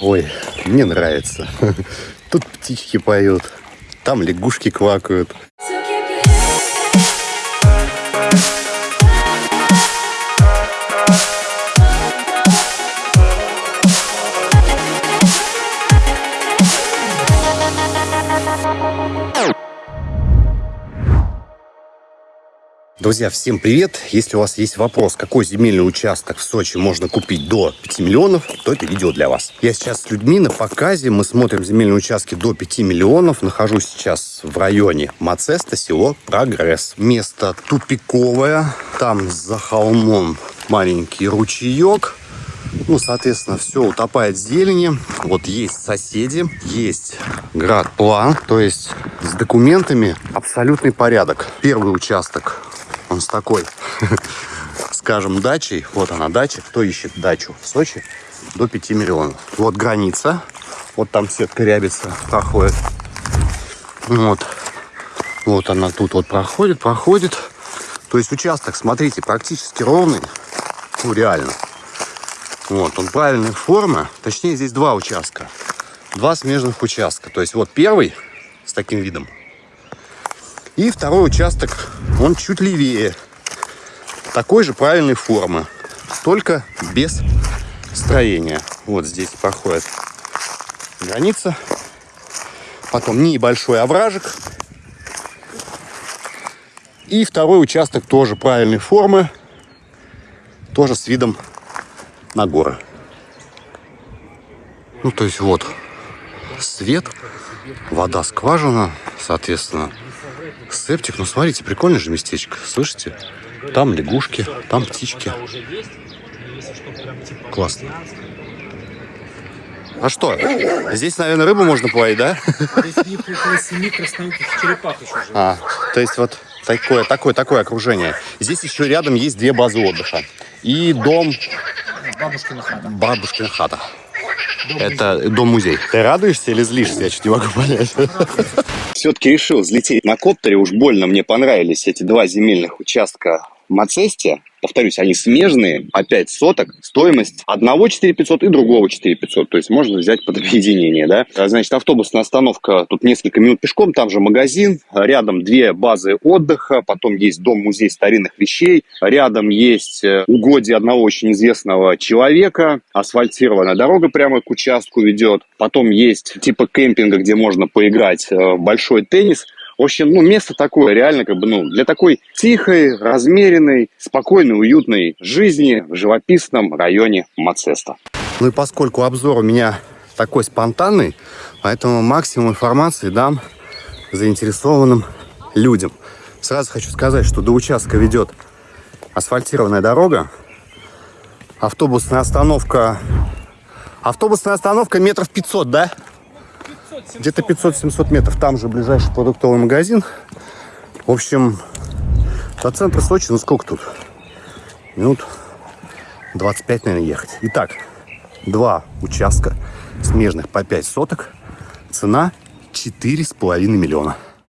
Ой, мне нравится. Тут птички поют, там лягушки квакают. Друзья, всем привет! Если у вас есть вопрос, какой земельный участок в Сочи можно купить до 5 миллионов, то это видео для вас. Я сейчас с людьми на показе, мы смотрим земельные участки до 5 миллионов. Нахожусь сейчас в районе Мацеста, село Прогресс. Место тупиковое, там за холмом маленький ручеек. Ну, соответственно, все утопает в зелени. Вот есть соседи, есть град-план, то есть с документами абсолютный порядок. Первый участок, он с такой, скажем, дачей. Вот она дача. Кто ищет дачу в Сочи? До 5 миллионов. Вот граница. Вот там сетка рябица проходит. Вот. Вот она тут вот проходит, проходит. То есть участок, смотрите, практически ровный. Ну, реально. Вот, он правильной формы. Точнее, здесь два участка. Два смежных участка. То есть вот первый с таким видом. И второй участок, он чуть левее. Такой же правильной формы. Только без строения. Вот здесь проходит граница. Потом небольшой овражек. И второй участок тоже правильной формы. Тоже с видом на горы. Ну, то есть вот свет, вода скважина, соответственно, септик. Ну, смотрите, прикольное же местечко, слышите? Там лягушки, там птички. Классно. А что? Здесь, наверное, рыбу можно половить, да? Здесь у них около семи красноухих черепах еще живет. А, то есть вот такое, такое, такое окружение. Здесь еще рядом есть две базы отдыха. И дом Бабушкина хата. Бабушкина хата. Это дом-музей. Ты радуешься или злишься? Я чуть не могу понять. Все-таки решил взлететь на коптере. Уж больно мне понравились эти два земельных участка Мацесте. Повторюсь, они смежные, 5 соток. Стоимость одного 4500 и другого 4500. То есть можно взять под объединение, да. А, Значит, автобусная остановка, тут несколько минут пешком, там же магазин. Рядом две базы отдыха, потом есть дом-музей старинных вещей. Рядом есть э, угодье одного очень известного человека. Асфальтированная дорога прямо к участку ведет. Потом есть типа кемпинга, где можно поиграть э, большой теннис. В общем, ну, место такое, реально, как бы, ну, для такой тихой, размеренной, спокойной, уютной жизни в живописном районе Мацеста. Ну и поскольку обзор у меня такой спонтанный, поэтому максимум информации дам заинтересованным людям. Сразу хочу сказать, что до участка ведет асфальтированная дорога, автобусная остановка, автобусная остановка метров 500, да? Где-то 500-700 метров. Там же ближайший продуктовый магазин. В общем, до центра Сочи, ну сколько тут? Минут 25, наверное, ехать. Итак, два участка смежных по 5 соток. Цена 4,5 миллиона.